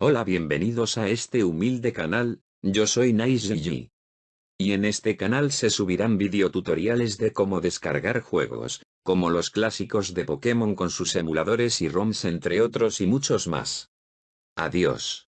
Hola bienvenidos a este humilde canal, yo soy NiceG. Y en este canal se subirán videotutoriales de cómo descargar juegos, como los clásicos de Pokémon con sus emuladores y ROMs entre otros y muchos más. Adiós.